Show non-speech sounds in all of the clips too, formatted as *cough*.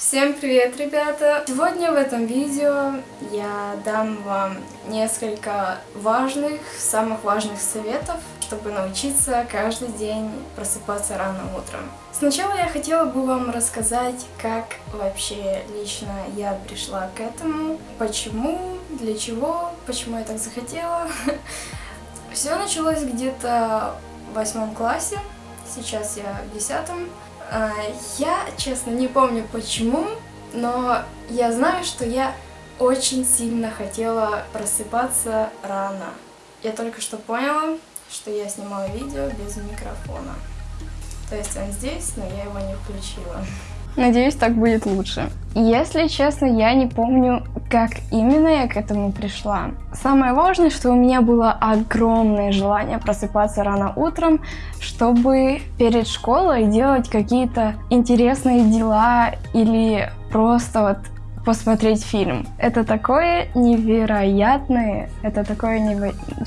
Всем привет, ребята! Сегодня в этом видео я дам вам несколько важных, самых важных советов, чтобы научиться каждый день просыпаться рано утром. Сначала я хотела бы вам рассказать, как вообще лично я пришла к этому, почему, для чего, почему я так захотела. *laughs* Все началось где-то в восьмом классе, сейчас я в десятом. А, я, честно, не помню почему, но я знаю, что я очень сильно хотела просыпаться рано. Я только что поняла, что я снимала видео без микрофона. То есть он здесь, но я его не включила. Надеюсь, так будет лучше. Если честно, я не помню, как именно я к этому пришла. Самое важное, что у меня было огромное желание просыпаться рано утром, чтобы перед школой делать какие-то интересные дела или просто вот посмотреть фильм. Это такое невероятное, это такое невероятное... *laughs*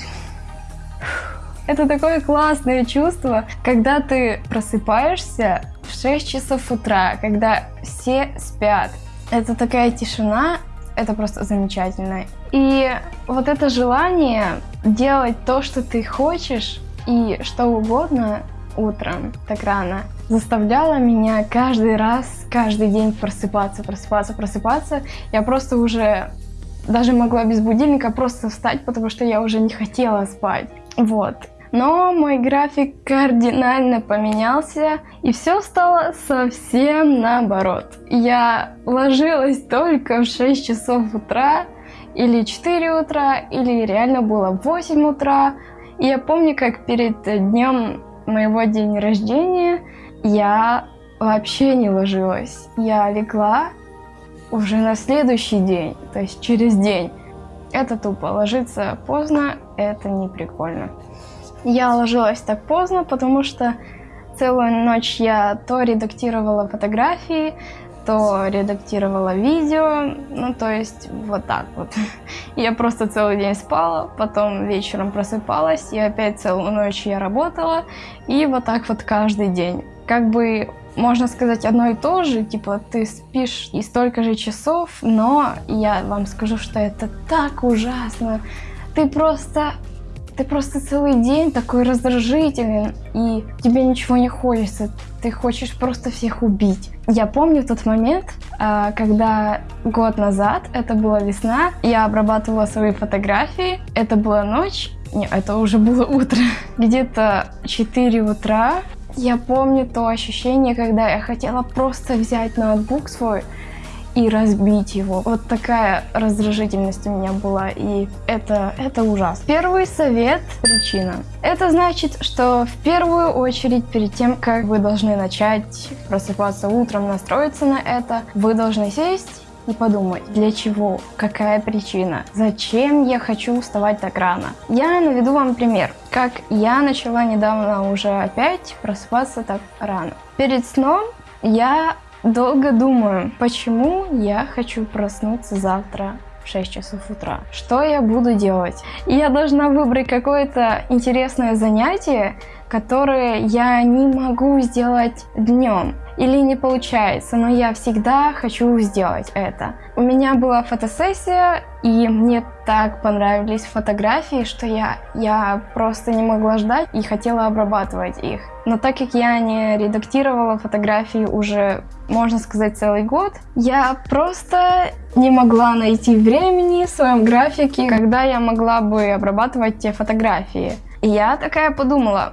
Это такое классное чувство, когда ты просыпаешься 6 часов утра, когда все спят. Это такая тишина, это просто замечательно. И вот это желание делать то, что ты хочешь, и что угодно утром, так рано, заставляло меня каждый раз, каждый день просыпаться, просыпаться, просыпаться. Я просто уже даже могла без будильника просто встать, потому что я уже не хотела спать. Вот. Но мой график кардинально поменялся, и все стало совсем наоборот. Я ложилась только в 6 часов утра, или 4 утра, или реально было 8 утра. И я помню, как перед днем моего дня рождения я вообще не ложилась. Я легла уже на следующий день, то есть через день. Это тупо. Ложиться поздно, это не прикольно. Я ложилась так поздно, потому что целую ночь я то редактировала фотографии, то редактировала видео, ну то есть вот так вот. *laughs* Я просто целый день спала, потом вечером просыпалась, и опять целую ночь я работала, и вот так вот каждый день. Как бы можно сказать одно и то же, типа ты спишь и столько же часов, но я вам скажу, что это так ужасно. Ты просто ты просто целый день такой раздражительный, и тебе ничего не хочется. Ты хочешь просто всех убить. Я помню тот момент, а, когда год назад, это была весна, я обрабатывала свои фотографии. Это была ночь, не, это уже было утро. *laughs* Где-то 4 утра. Я помню то ощущение, когда я хотела просто взять ноутбук свой, и разбить его. Вот такая раздражительность у меня была, и это, это ужасно. Первый совет – причина. Это значит, что в первую очередь, перед тем, как вы должны начать просыпаться утром, настроиться на это, вы должны сесть и подумать, для чего, какая причина, зачем я хочу вставать так рано. Я наведу вам пример, как я начала недавно уже опять просыпаться так рано. Перед сном я Долго думаю, почему я хочу проснуться завтра в 6 часов утра. Что я буду делать? я должна выбрать какое-то интересное занятие, которое я не могу сделать днем или не получается, но я всегда хочу сделать это. У меня была фотосессия, и мне так понравились фотографии, что я, я просто не могла ждать и хотела обрабатывать их. Но так как я не редактировала фотографии уже, можно сказать, целый год, я просто не могла найти времени в своем графике, когда я могла бы обрабатывать те фотографии. Я такая подумала,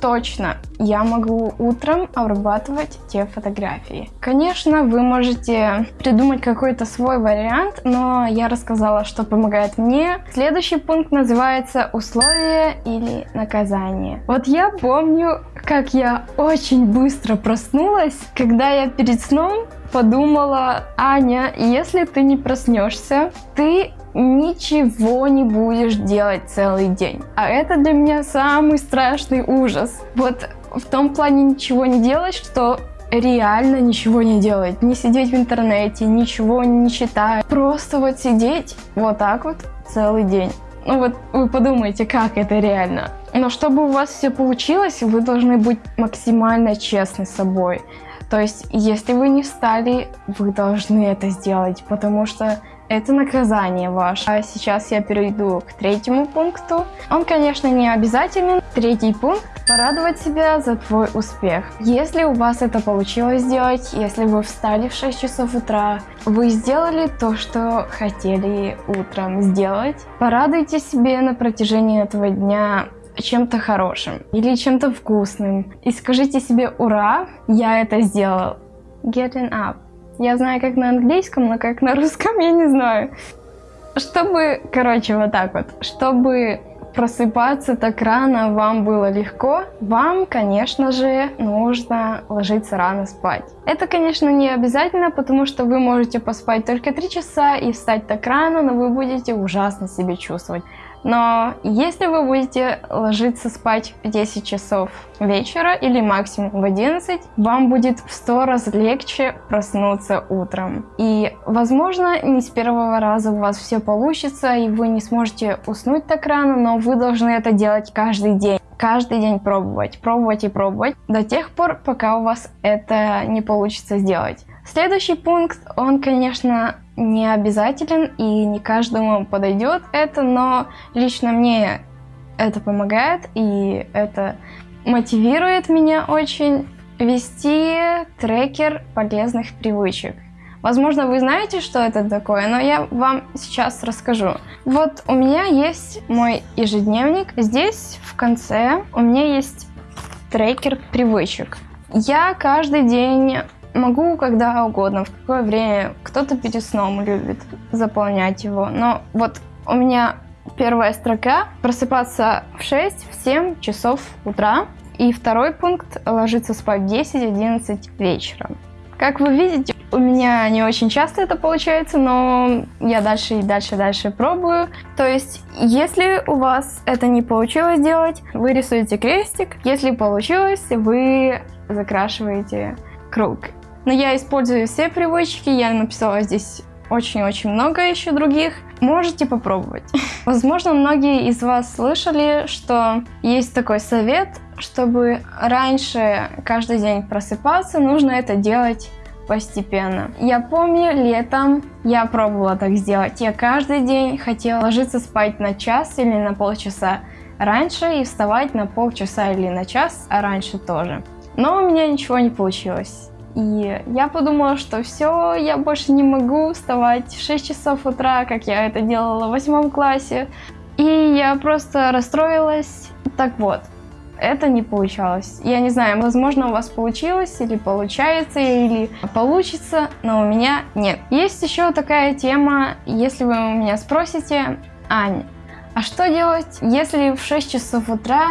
Точно, я могу утром обрабатывать те фотографии. Конечно, вы можете придумать какой-то свой вариант, но я рассказала, что помогает мне. Следующий пункт называется условия или наказание. Вот я помню, как я очень быстро проснулась, когда я перед сном подумала, Аня, если ты не проснешься, ты ничего не будешь делать целый день. А это для меня самый страшный ужас. Вот в том плане ничего не делать, что реально ничего не делать. Не сидеть в интернете, ничего не читать. Просто вот сидеть вот так вот целый день. Ну вот вы подумайте, как это реально. Но чтобы у вас все получилось, вы должны быть максимально честны с собой. То есть, если вы не встали, вы должны это сделать, потому что это наказание ваше. А сейчас я перейду к третьему пункту. Он, конечно, не обязателен. Третий пункт – порадовать себя за твой успех. Если у вас это получилось сделать, если вы встали в 6 часов утра, вы сделали то, что хотели утром сделать, порадуйте себе на протяжении этого дня чем-то хорошим или чем-то вкусным. И скажите себе «Ура! Я это сделал!» Getting up. Я знаю, как на английском, но как на русском я не знаю. Чтобы, короче, вот так вот, чтобы просыпаться так рано вам было легко, вам, конечно же, нужно ложиться рано спать. Это, конечно, не обязательно, потому что вы можете поспать только 3 часа и встать так рано, но вы будете ужасно себя чувствовать. Но если вы будете ложиться спать в 10 часов вечера или максимум в 11, вам будет в 100 раз легче проснуться утром. И, возможно, не с первого раза у вас все получится, и вы не сможете уснуть так рано, но вы должны это делать каждый день каждый день пробовать, пробовать и пробовать до тех пор, пока у вас это не получится сделать. Следующий пункт, он, конечно, не обязателен и не каждому подойдет это, но лично мне это помогает и это мотивирует меня очень вести трекер полезных привычек. Возможно, вы знаете, что это такое, но я вам сейчас расскажу. Вот у меня есть мой ежедневник. Здесь в конце у меня есть трекер привычек. Я каждый день Могу когда угодно, в какое время. Кто-то перед сном любит заполнять его. Но вот у меня первая строка просыпаться в 6-7 часов утра. И второй пункт ложиться спать в 10-11 вечера. Как вы видите, у меня не очень часто это получается, но я дальше и дальше дальше пробую. То есть, если у вас это не получилось сделать, вы рисуете крестик. Если получилось, вы закрашиваете круг. Но я использую все привычки, я написала здесь очень-очень много еще других. Можете попробовать. *laughs* Возможно, многие из вас слышали, что есть такой совет, чтобы раньше каждый день просыпаться, нужно это делать постепенно. Я помню, летом я пробовала так сделать. Я каждый день хотела ложиться спать на час или на полчаса раньше и вставать на полчаса или на час, раньше тоже. Но у меня ничего не получилось. И я подумала, что все, я больше не могу вставать в 6 часов утра, как я это делала в восьмом классе. И я просто расстроилась. Так вот, это не получалось. Я не знаю, возможно у вас получилось, или получается, или получится, но у меня нет. Есть еще такая тема, если вы у меня спросите, Ань, а что делать, если в 6 часов утра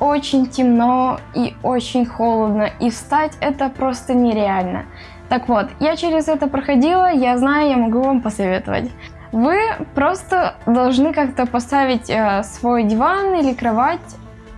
очень темно и очень холодно, и встать это просто нереально. Так вот, я через это проходила, я знаю, я могу вам посоветовать. Вы просто должны как-то поставить э, свой диван или кровать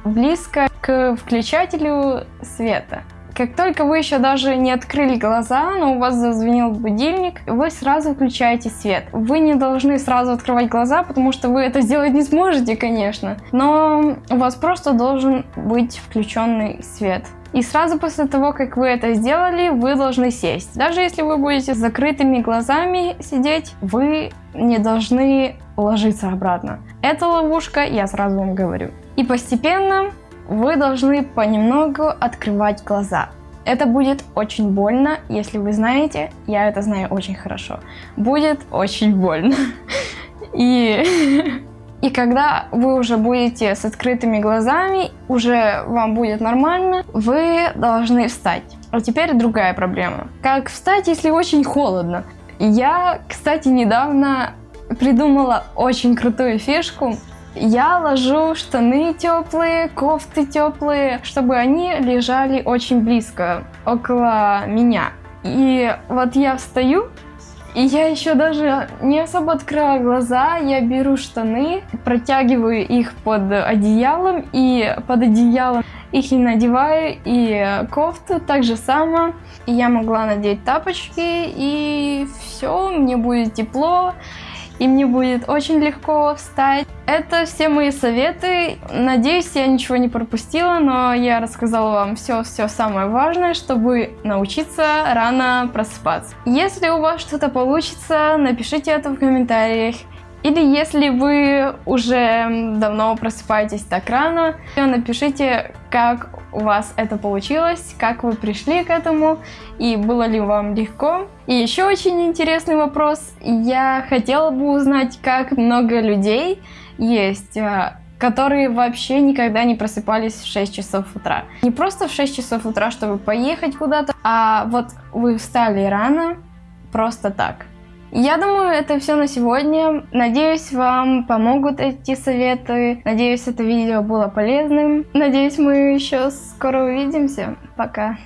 близко к включателю света. Как только вы еще даже не открыли глаза, но у вас зазвенел будильник, вы сразу включаете свет. Вы не должны сразу открывать глаза, потому что вы это сделать не сможете, конечно. Но у вас просто должен быть включенный свет. И сразу после того, как вы это сделали, вы должны сесть. Даже если вы будете с закрытыми глазами сидеть, вы не должны ложиться обратно. Это ловушка, я сразу вам говорю. И постепенно вы должны понемногу открывать глаза. Это будет очень больно, если вы знаете, я это знаю очень хорошо. Будет очень больно. И, *laughs* и когда вы уже будете с открытыми глазами, уже вам будет нормально, вы должны встать. А теперь другая проблема. Как встать, если очень холодно? Я, кстати, недавно придумала очень крутую фишку. Я ложу штаны теплые, кофты теплые, чтобы они лежали очень близко, около меня. И вот я встаю, и я еще даже не особо открываю глаза, я беру штаны, протягиваю их под одеялом, и под одеялом их не надеваю, и кофту так же само. И я могла надеть тапочки, и все, мне будет тепло. И мне будет очень легко встать. Это все мои советы. Надеюсь, я ничего не пропустила, но я рассказала вам все-все самое важное, чтобы научиться рано просыпаться. Если у вас что-то получится, напишите это в комментариях. Или если вы уже давно просыпаетесь так рано, напишите, как у вас это получилось, как вы пришли к этому и было ли вам легко. И еще очень интересный вопрос. Я хотела бы узнать, как много людей есть а, которые вообще никогда не просыпались в 6 часов утра. Не просто в 6 часов утра, чтобы поехать куда-то, а вот вы встали рано, просто так. Я думаю, это все на сегодня. Надеюсь, вам помогут эти советы. Надеюсь, это видео было полезным. Надеюсь, мы еще скоро увидимся. Пока.